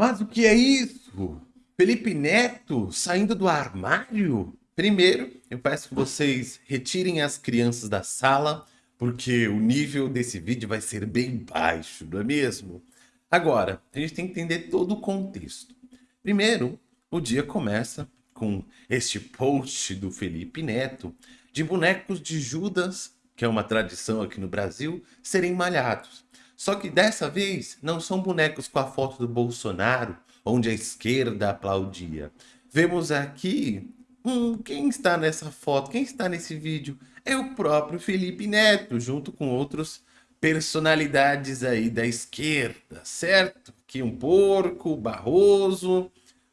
Mas o que é isso? Felipe Neto saindo do armário? Primeiro, eu peço que vocês retirem as crianças da sala, porque o nível desse vídeo vai ser bem baixo, não é mesmo? Agora, a gente tem que entender todo o contexto. Primeiro, o dia começa com este post do Felipe Neto de bonecos de Judas, que é uma tradição aqui no Brasil, serem malhados. Só que dessa vez não são bonecos com a foto do Bolsonaro, onde a esquerda aplaudia. Vemos aqui, hum, quem está nessa foto, quem está nesse vídeo? É o próprio Felipe Neto, junto com outros personalidades aí da esquerda, certo? Que um porco, Barroso,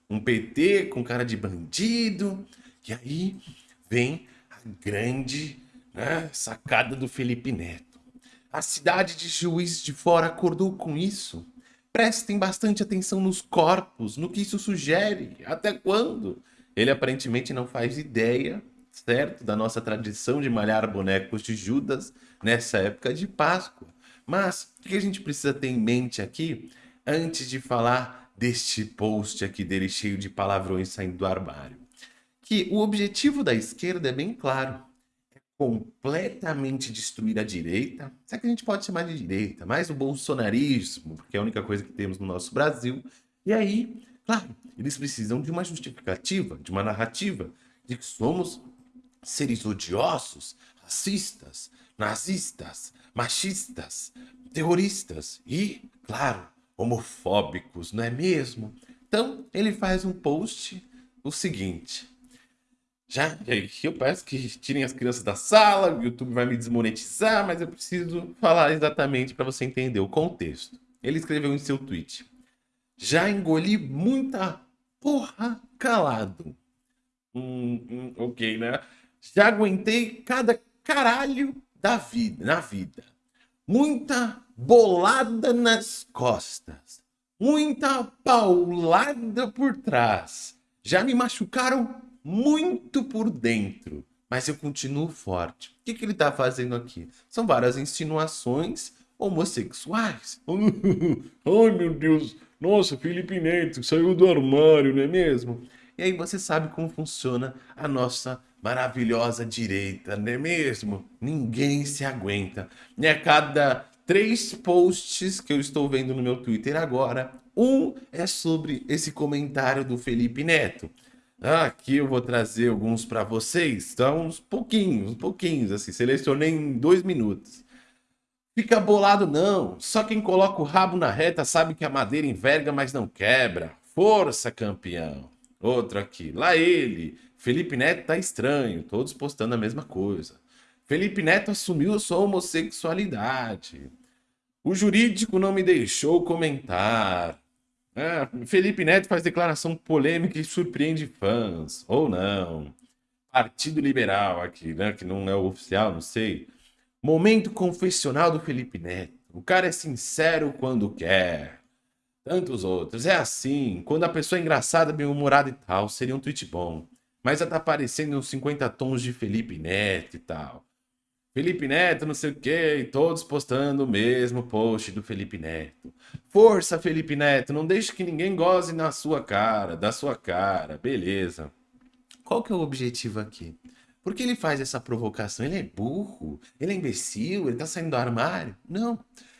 um PT com cara de bandido. E aí vem a grande né, sacada do Felipe Neto. A cidade de Juiz de Fora acordou com isso. Prestem bastante atenção nos corpos, no que isso sugere, até quando. Ele aparentemente não faz ideia, certo, da nossa tradição de malhar bonecos de Judas nessa época de Páscoa. Mas o que a gente precisa ter em mente aqui, antes de falar deste post aqui dele cheio de palavrões saindo do armário. Que o objetivo da esquerda é bem claro. É completamente destruir a direita. Será que a gente pode chamar de direita? Mais o bolsonarismo, porque é a única coisa que temos no nosso Brasil. E aí, claro, eles precisam de uma justificativa, de uma narrativa, de que somos seres odiosos, racistas, nazistas, machistas, terroristas e, claro, homofóbicos, não é mesmo? Então, ele faz um post o seguinte. Já eu peço que tirem as crianças da sala, o YouTube vai me desmonetizar, mas eu preciso falar exatamente para você entender o contexto. Ele escreveu em seu tweet. Já engoli muita porra calado. Hum, hum, ok, né? Já aguentei cada caralho da vida, na vida. Muita bolada nas costas, muita paulada por trás. Já me machucaram muito por dentro, mas eu continuo forte. O que, que ele está fazendo aqui? São várias insinuações homossexuais. Ai, meu Deus. Nossa, Felipe Neto saiu do armário, não é mesmo? E aí você sabe como funciona a nossa maravilhosa direita, não é mesmo? Ninguém se aguenta. E a cada três posts que eu estou vendo no meu Twitter agora. Um é sobre esse comentário do Felipe Neto. Aqui eu vou trazer alguns para vocês, então uns pouquinhos, uns pouquinhos, assim, selecionei em dois minutos. Fica bolado não, só quem coloca o rabo na reta sabe que a madeira enverga, mas não quebra. Força, campeão. Outro aqui, lá ele, Felipe Neto tá estranho, todos postando a mesma coisa. Felipe Neto assumiu sua homossexualidade. O jurídico não me deixou comentar. É, Felipe Neto faz declaração polêmica e surpreende fãs. Ou não. Partido Liberal aqui, né? Que não é o oficial, não sei. Momento confessional do Felipe Neto. O cara é sincero quando quer. Tantos outros. É assim. Quando a pessoa é engraçada, bem-humorada e tal, seria um tweet bom. Mas já tá aparecendo uns 50 tons de Felipe Neto e tal. Felipe Neto, não sei o quê, e todos postando o mesmo post do Felipe Neto. Força, Felipe Neto, não deixe que ninguém goze na sua cara, da sua cara, beleza. Qual que é o objetivo aqui? Por que ele faz essa provocação? Ele é burro? Ele é imbecil? Ele tá saindo do armário? Não.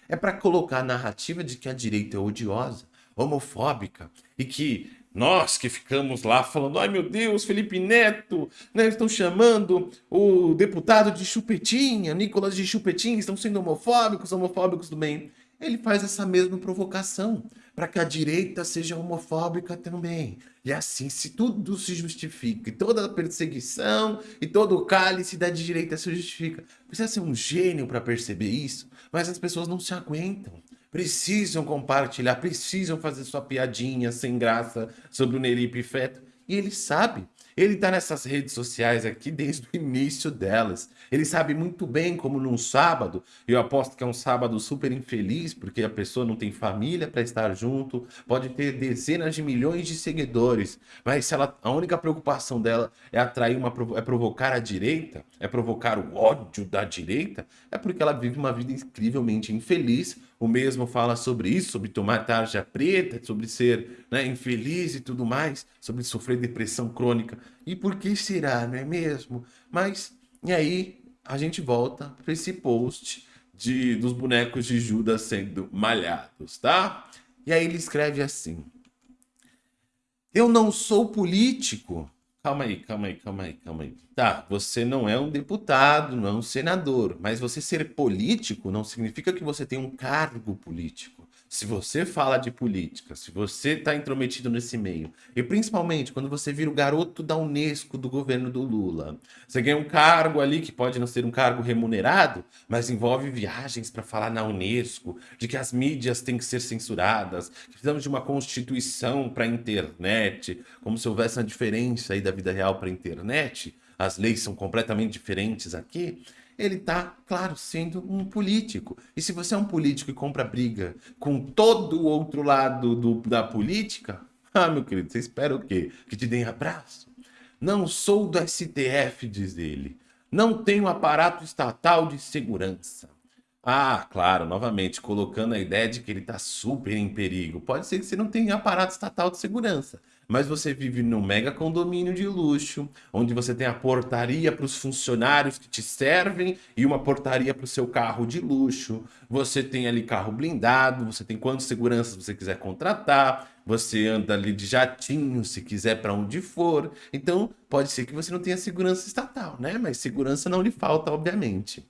É para colocar a narrativa de que a direita é odiosa, homofóbica e que nós que ficamos lá falando, ai meu Deus, Felipe Neto, né, estão chamando o deputado de chupetinha, Nicolas de chupetinha, estão sendo homofóbicos, homofóbicos do bem. Ele faz essa mesma provocação, para que a direita seja homofóbica também. E assim, se tudo se justifica, e toda a perseguição, e todo o cálice da direita se justifica. Precisa ser um gênio para perceber isso, mas as pessoas não se aguentam precisam compartilhar, precisam fazer sua piadinha sem graça sobre o Neripe Feto. E ele sabe. Ele está nessas redes sociais aqui desde o início delas. Ele sabe muito bem como num sábado, eu aposto que é um sábado super infeliz, porque a pessoa não tem família para estar junto, pode ter dezenas de milhões de seguidores, mas se ela, a única preocupação dela é atrair uma, é provocar a direita, é provocar o ódio da direita, é porque ela vive uma vida incrivelmente infeliz, o mesmo fala sobre isso, sobre tomar tarja preta, sobre ser né, infeliz e tudo mais, sobre sofrer depressão crônica. E por que será, não é mesmo? Mas, e aí, a gente volta para esse post de, dos bonecos de Judas sendo malhados, tá? E aí ele escreve assim, eu não sou político, Calma aí, calma aí, calma aí, calma aí. Tá, você não é um deputado, não é um senador, mas você ser político não significa que você tem um cargo político. Se você fala de política, se você está intrometido nesse meio, e principalmente quando você vira o garoto da Unesco do governo do Lula, você ganha um cargo ali que pode não ser um cargo remunerado, mas envolve viagens para falar na Unesco, de que as mídias têm que ser censuradas, que precisamos de uma constituição para a internet, como se houvesse uma diferença aí da vida real para a internet, as leis são completamente diferentes aqui ele está, claro, sendo um político. E se você é um político e compra briga com todo o outro lado do, da política, ah, meu querido, você espera o quê? Que te deem abraço? Não sou do STF, diz ele. Não tenho aparato estatal de segurança. Ah, claro, novamente, colocando a ideia de que ele está super em perigo. Pode ser que você não tenha aparato estatal de segurança, mas você vive num mega condomínio de luxo, onde você tem a portaria para os funcionários que te servem e uma portaria para o seu carro de luxo. Você tem ali carro blindado, você tem quantas seguranças você quiser contratar, você anda ali de jatinho se quiser para onde for. Então, pode ser que você não tenha segurança estatal, né? Mas segurança não lhe falta, obviamente.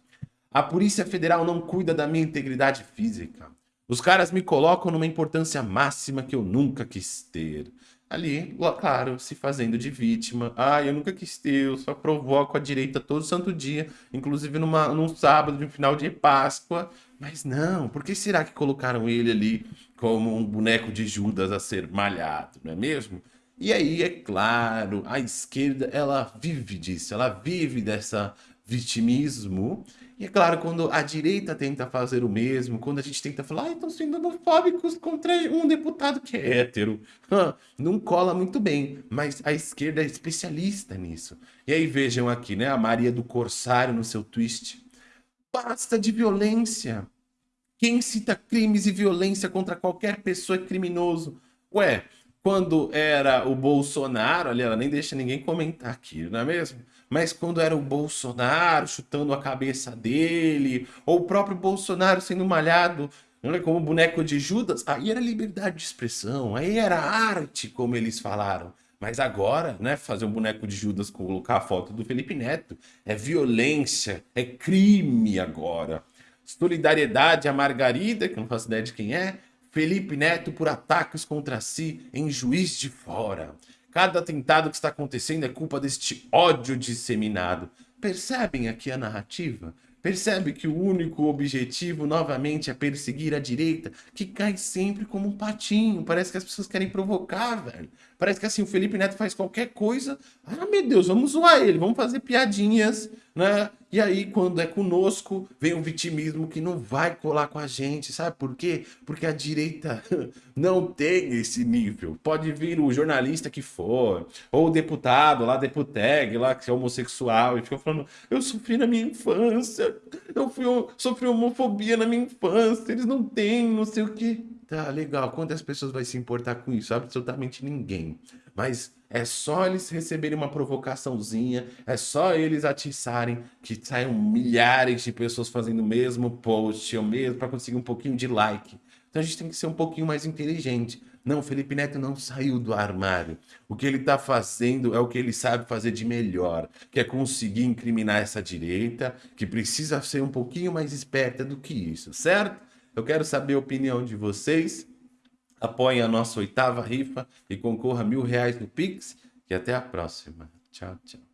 A Polícia Federal não cuida da minha integridade física. Os caras me colocam numa importância máxima que eu nunca quis ter ali, claro, se fazendo de vítima. Ah, eu nunca quis ter, eu só provoco a direita todo santo dia, inclusive numa, num sábado de um final de Páscoa. Mas não, por que será que colocaram ele ali como um boneco de Judas a ser malhado, não é mesmo? E aí, é claro, a esquerda, ela vive disso, ela vive dessa vitimismo e é claro, quando a direita tenta fazer o mesmo, quando a gente tenta falar, ah, estão sendo homofóbicos contra um deputado que é hétero, não cola muito bem, mas a esquerda é especialista nisso. E aí vejam aqui, né, a Maria do Corsário no seu twist. Basta de violência. Quem cita crimes e violência contra qualquer pessoa é criminoso. Ué, quando era o Bolsonaro, ali ela nem deixa ninguém comentar aqui, não é mesmo? Mas quando era o Bolsonaro chutando a cabeça dele, ou o próprio Bolsonaro sendo malhado como boneco de Judas, aí era liberdade de expressão, aí era arte, como eles falaram. Mas agora, né, fazer um boneco de Judas colocar a foto do Felipe Neto é violência, é crime agora. Solidariedade a Margarida, que eu não faço ideia de quem é, Felipe Neto por ataques contra si em Juiz de Fora. Cada atentado que está acontecendo é culpa deste ódio disseminado. Percebem aqui a narrativa? Percebe que o único objetivo, novamente, é perseguir a direita, que cai sempre como um patinho. Parece que as pessoas querem provocar, velho. Parece que assim, o Felipe Neto faz qualquer coisa. Ah, meu Deus, vamos zoar ele, vamos fazer piadinhas, né? E aí, quando é conosco, vem o vitimismo que não vai colar com a gente, sabe por quê? Porque a direita não tem esse nível. Pode vir o jornalista que for, ou o deputado lá, deputeg, lá, que é homossexual, e fica falando, eu sofri na minha infância, eu fui, eu sofri homofobia na minha infância, eles não têm, não sei o quê. Tá, legal. Quantas pessoas vai se importar com isso? Absolutamente ninguém. Mas é só eles receberem uma provocaçãozinha, é só eles atiçarem que saiam milhares de pessoas fazendo o mesmo post, ou mesmo para conseguir um pouquinho de like. Então a gente tem que ser um pouquinho mais inteligente. Não, Felipe Neto não saiu do armário. O que ele está fazendo é o que ele sabe fazer de melhor, que é conseguir incriminar essa direita, que precisa ser um pouquinho mais esperta do que isso, certo? Eu quero saber a opinião de vocês. Apoiem a nossa oitava rifa e concorra a mil reais no Pix. E até a próxima. Tchau, tchau.